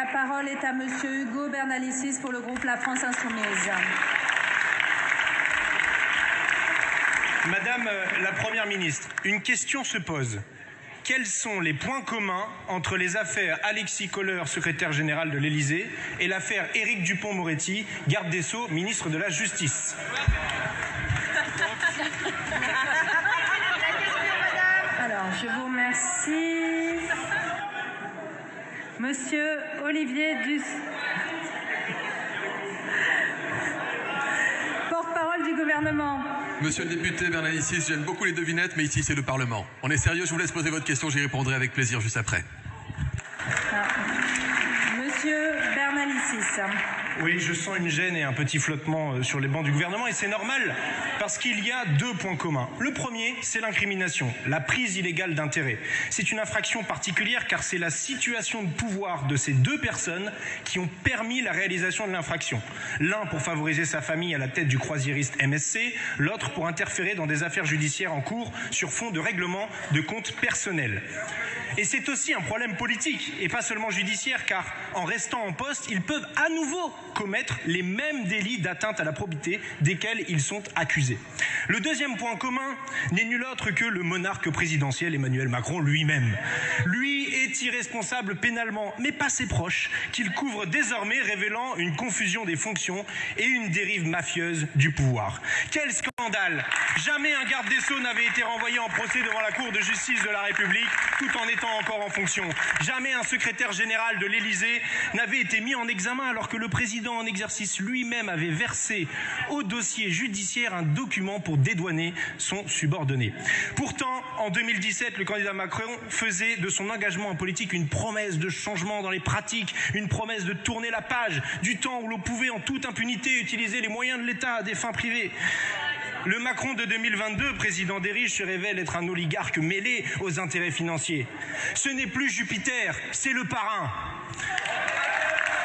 La parole est à Monsieur Hugo Bernalicis pour le groupe La France Insoumise. Madame euh, la Première ministre, une question se pose. Quels sont les points communs entre les affaires Alexis Kohler, secrétaire général de l'Élysée, et l'affaire Éric Dupont-Moretti, garde des Sceaux, ministre de la Justice? Alors, je vous remercie. Monsieur Olivier Dus. Porte-parole du gouvernement. Monsieur le député Bernalicis, j'aime beaucoup les devinettes, mais ici c'est le Parlement. On est sérieux, je vous laisse poser votre question, j'y répondrai avec plaisir juste après. Oui, je sens une gêne et un petit flottement euh, sur les bancs du gouvernement, et c'est normal, parce qu'il y a deux points communs. Le premier, c'est l'incrimination, la prise illégale d'intérêt. C'est une infraction particulière, car c'est la situation de pouvoir de ces deux personnes qui ont permis la réalisation de l'infraction. L'un pour favoriser sa famille à la tête du croisiériste MSC, l'autre pour interférer dans des affaires judiciaires en cours sur fond de règlement de comptes personnels. Et c'est aussi un problème politique et pas seulement judiciaire car en restant en poste, ils peuvent à nouveau commettre les mêmes délits d'atteinte à la probité desquels ils sont accusés. Le deuxième point commun n'est nul autre que le monarque présidentiel Emmanuel Macron lui-même. Lui est irresponsable pénalement, mais pas ses proches, qu'il couvre désormais, révélant une confusion des fonctions et une dérive mafieuse du pouvoir. Quel scandale Jamais un garde des Sceaux n'avait été renvoyé en procès devant la Cour de justice de la République tout en étant encore en fonction. Jamais un secrétaire général de l'Élysée n'avait été mis en examen alors que le président en exercice lui-même avait versé au dossier judiciaire un document pour dédouaner son subordonné. Pourtant, en 2017, le candidat Macron faisait de son engagement en politique une promesse de changement dans les pratiques, une promesse de tourner la page du temps où l'on pouvait en toute impunité utiliser les moyens de l'État à des fins privées. Le Macron de 2022, président des riches, se révèle être un oligarque mêlé aux intérêts financiers. Ce n'est plus Jupiter, c'est le parrain.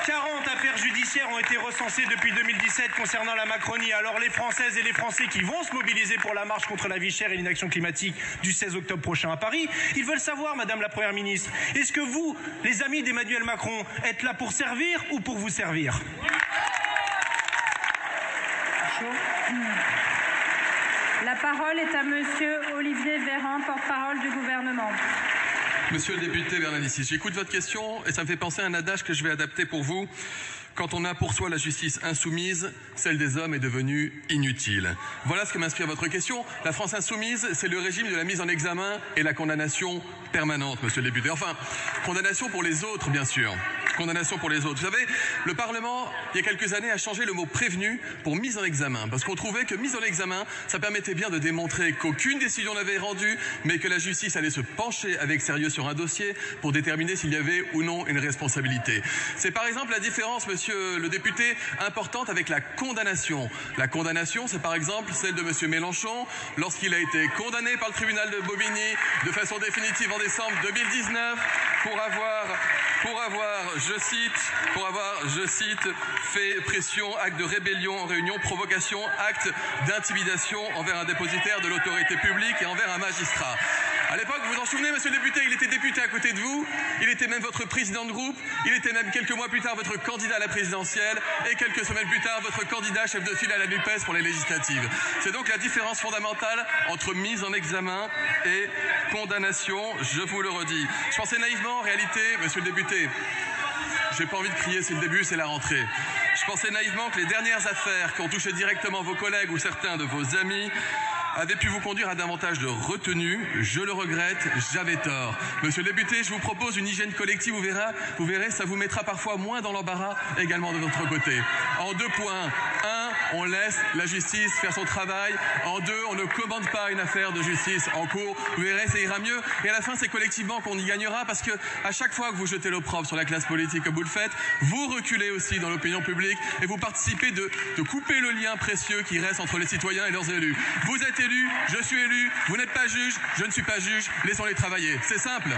40 affaires judiciaires ont été recensées depuis 2017 concernant la Macronie. Alors les Françaises et les Français qui vont se mobiliser pour la marche contre la vie chère et l'inaction climatique du 16 octobre prochain à Paris, ils veulent savoir, Madame la Première ministre, est-ce que vous, les amis d'Emmanuel Macron, êtes là pour servir ou pour vous servir? La parole est à Monsieur Olivier Véran, porte-parole du gouvernement. Monsieur le député Bernalicis, j'écoute votre question et ça me fait penser à un adage que je vais adapter pour vous. Quand on a pour soi la justice insoumise, celle des hommes est devenue inutile. Voilà ce que m'inspire votre question. La France insoumise, c'est le régime de la mise en examen et la condamnation permanente, monsieur le député. Enfin, condamnation pour les autres, bien sûr. Condamnation pour les autres. Vous savez, le Parlement, il y a quelques années, a changé le mot prévenu pour mise en examen. Parce qu'on trouvait que mise en examen, ça permettait bien de démontrer qu'aucune décision n'avait rendu, mais que la justice allait se pencher avec sérieux sur un dossier pour déterminer s'il y avait ou non une responsabilité. C'est par exemple la différence, monsieur monsieur le député, importante avec la condamnation. La condamnation, c'est par exemple celle de monsieur Mélenchon lorsqu'il a été condamné par le tribunal de Bobigny de façon définitive en décembre 2019 pour avoir, je cite, pour avoir, je cite, fait pression, acte de rébellion en réunion, provocation, acte d'intimidation envers un dépositaire de l'autorité publique et envers un magistrat. À l'époque, vous vous en souvenez, monsieur le député, il était député à côté de vous, il était même votre président de groupe, il était même quelques mois plus tard votre candidat à la présidentielle et quelques semaines plus tard votre candidat chef de file à la NUPES pour les législatives. C'est donc la différence fondamentale entre mise en examen et condamnation, je vous le redis. Je pensais naïvement, en réalité, monsieur le député, j'ai pas envie de crier, c'est le début, c'est la rentrée. Je pensais naïvement que les dernières affaires qui ont touché directement vos collègues ou certains de vos amis avait pu vous conduire à davantage de retenue. Je le regrette, j'avais tort. Monsieur le député, je vous propose une hygiène collective, vous verrez, vous verrez, ça vous mettra parfois moins dans l'embarras également de notre côté. En deux points. On laisse la justice faire son travail. En deux, on ne commande pas une affaire de justice en cours. Vous verrez, ça ira mieux. Et à la fin, c'est collectivement qu'on y gagnera parce que à chaque fois que vous jetez l'opprobre sur la classe politique comme vous le faites, vous reculez aussi dans l'opinion publique et vous participez de, de couper le lien précieux qui reste entre les citoyens et leurs élus. Vous êtes élu, je suis élu, vous n'êtes pas juge, je ne suis pas juge, laissons-les travailler. C'est simple.